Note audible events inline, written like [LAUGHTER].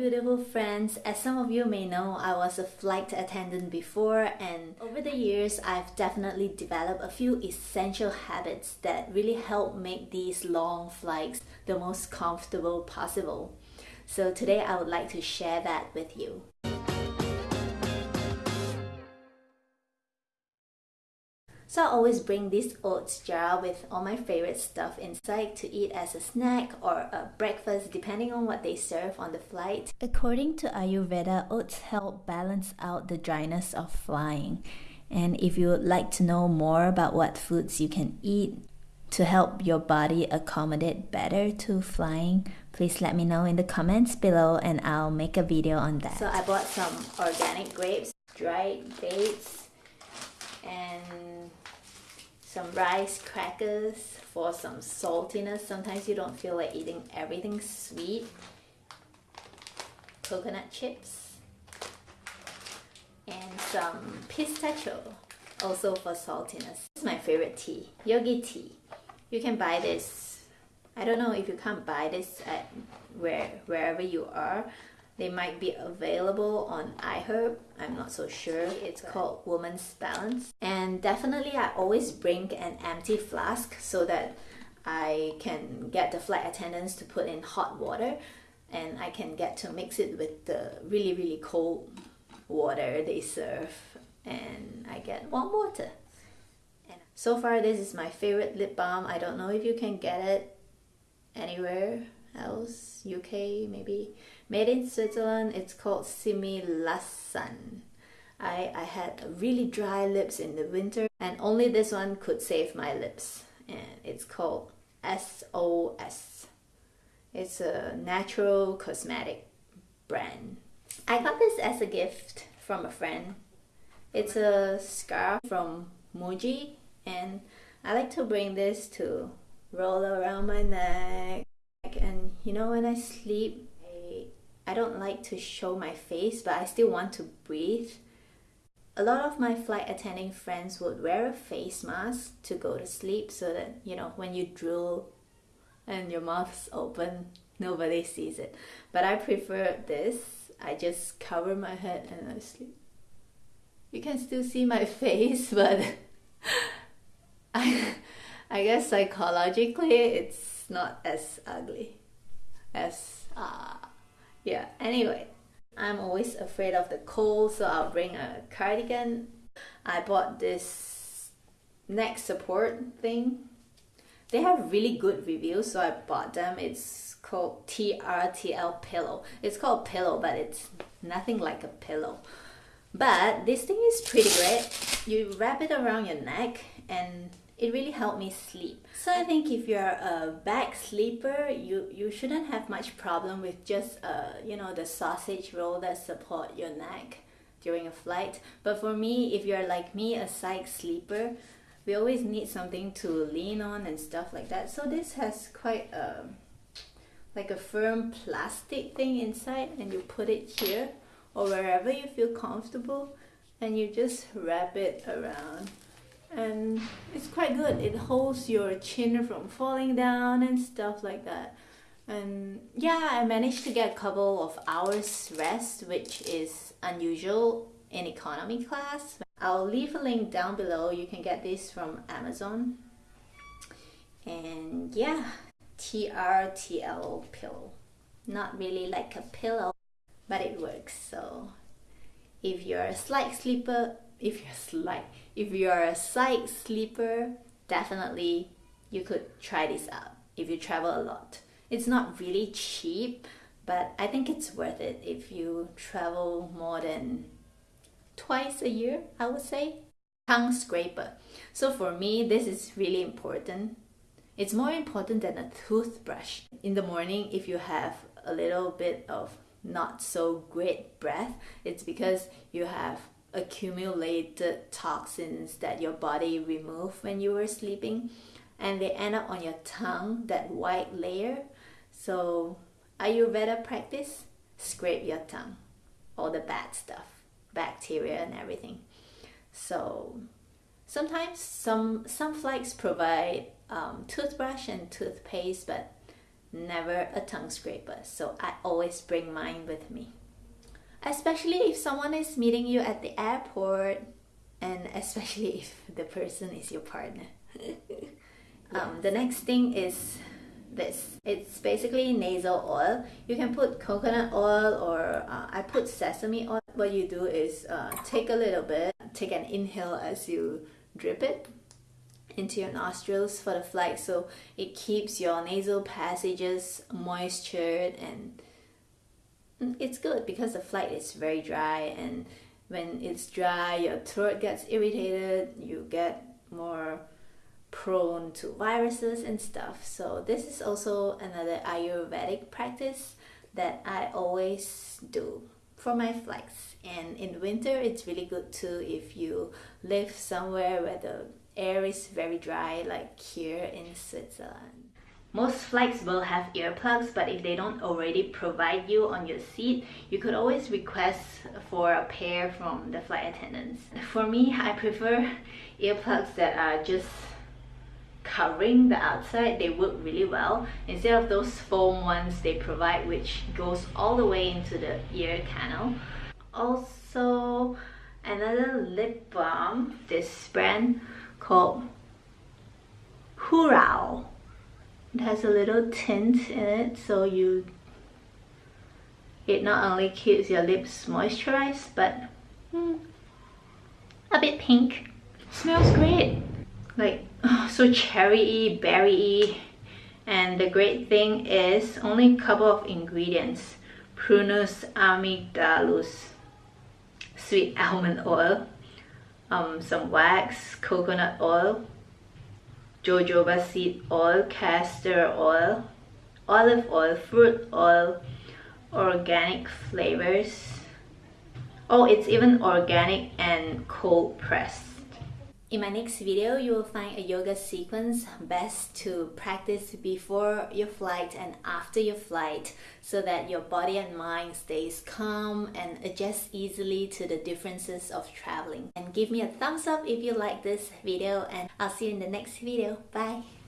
beautiful friends. As some of you may know, I was a flight attendant before, and over the years, I've definitely developed a few essential habits that really help make these long flights the most comfortable possible. So today, I would like to share that with you. So I always bring this oats jar with all my favorite stuff inside to eat as a snack or a breakfast depending on what they serve on the flight. According to Ayurveda, oats help balance out the dryness of flying. And if you would like to know more about what foods you can eat to help your body accommodate better to flying, please let me know in the comments below and I'll make a video on that. So I bought some organic grapes, dried dates, and some rice crackers for some saltiness. Sometimes you don't feel like eating everything sweet. Coconut chips. And some pistachio, also for saltiness. This is my favorite tea, yogi tea. You can buy this. I don't know if you can't buy this at where wherever you are, they might be available on iHerb. I'm not so sure. It's called Woman's Balance. And definitely I always bring an empty flask so that I can get the flight attendants to put in hot water and I can get to mix it with the really really cold water they serve and I get warm water. And so far this is my favorite lip balm. I don't know if you can get it anywhere else, UK maybe. Made in Switzerland, it's called Similasan. I, I had really dry lips in the winter and only this one could save my lips. And it's called SOS. It's a natural cosmetic brand. I got this as a gift from a friend. It's a scarf from Muji and I like to bring this to roll around my neck you know when I sleep I I don't like to show my face, but I still want to breathe. A lot of my flight attending friends would wear a face mask to go to sleep so that, you know, when you drool and your mouth's open, nobody sees it. But I prefer this. I just cover my head and I sleep. You can still see my [LAUGHS] face, but [LAUGHS] I, I guess psychologically it's not as ugly as uh, yeah, anyway, I'm always afraid of the cold, so I'll bring a cardigan. I bought this neck support thing. They have really good reviews, so I bought them. It's called TRTL Pillow. It's called pillow, but it's nothing like a pillow. But this thing is pretty great. You wrap it around your neck and it really helped me sleep. So I think if you're a back sleeper, you, you shouldn't have much problem with just uh, you know the sausage roll that support your neck during a flight. But for me, if you're like me, a side sleeper, we always need something to lean on and stuff like that. So this has quite a like a firm plastic thing inside and you put it here or wherever you feel comfortable and you just wrap it around and it's quite good. It holds your chin from falling down and stuff like that. And yeah, I managed to get a couple of hours rest, which is unusual in economy class. I'll leave a link down below. You can get this from Amazon. And yeah, TRTL pillow. Not really like a pillow, but it works. So if you're a slight sleeper, if you're slight, if you're a side sleeper, definitely you could try this out if you travel a lot. It's not really cheap, but I think it's worth it if you travel more than twice a year, I would say. Tongue scraper. So for me, this is really important. It's more important than a toothbrush. In the morning, if you have a little bit of not so great breath, it's because you have accumulated toxins that your body removed when you were sleeping and they end up on your tongue, that white layer. So Ayurveda practice, scrape your tongue, all the bad stuff, bacteria and everything. So sometimes some some flights provide um, toothbrush and toothpaste, but never a tongue scraper, so I always bring mine with me. Especially if someone is meeting you at the airport, and especially [LAUGHS] if the person is your partner. [LAUGHS] um, the next thing is this. It's basically nasal oil. You can put coconut oil or uh, I put sesame oil. What you do is uh, take a little bit, take an inhale as you drip it into your nostrils for the flight so it keeps your nasal passages moistured and it's good because the flight is very dry and when it's dry your throat gets irritated you get more prone to viruses and stuff. So this is also another ayurvedic practice that i always do for my flights. And in winter it's really good too if you live somewhere where the air is very dry like here in switzerland most flights will have earplugs, but if they don't already provide you on your seat, you could always request for a pair from the flight attendants. For me, I prefer earplugs that are just covering the outside. They work really well instead of those foam ones they provide which goes all the way into the ear canal. Also, another lip balm, this brand called Hurraw it has a little tint in it so you it not only keeps your lips moisturized but mm, a bit pink. Smells great. Like oh, so cherry berry and the great thing is only a couple of ingredients. Prunus amygdalus sweet [LAUGHS] almond oil um, some wax coconut oil jojoba seed oil, castor oil, olive oil, fruit oil, organic flavors. Oh, it's even organic and cold pressed. In my next video, you will find a yoga sequence best to practice before your flight and after your flight so that your body and mind stays calm and adjusts easily to the differences of traveling. And give me a thumbs up if you like this video and I'll see you in the next video. Bye!